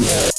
Yeah.